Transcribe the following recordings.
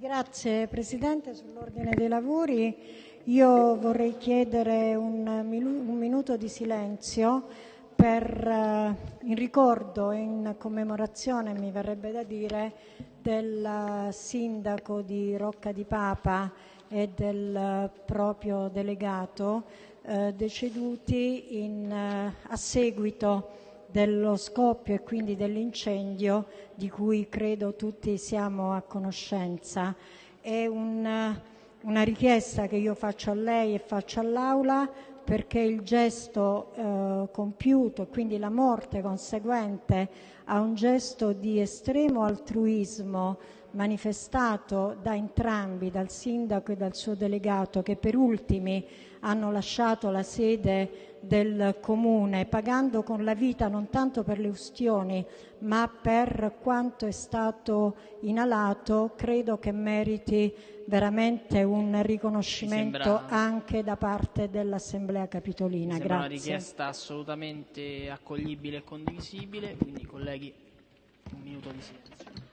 Grazie Presidente, sull'ordine dei lavori. Io vorrei chiedere un, minuto di silenzio uh, in ricordo e in commemorazione, mi verrebbe da dire, del sindaco di Rocca di Papa e del proprio delegato eh, deceduti eh, a seguito dello scoppio e quindi dell'incendio di cui credo tutti siamo a conoscenza. È un, una richiesta che io faccio a lei e all'Aula perché il gesto eh, compiuto, quindi la morte conseguente a un gesto di estremo altruismo manifestato da entrambi, dal sindaco e dal suo delegato, che per ultimi hanno lasciato la sede del comune, pagando con la vita non tanto per le ustioni, ma per quanto è stato inalato, credo che meriti veramente un riconoscimento sembra... anche da parte dell'Assemblea Capitolina. Grazie. una richiesta assolutamente accoglibile e condivisibile, quindi colleghi un minuto di silenzio.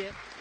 Grazie.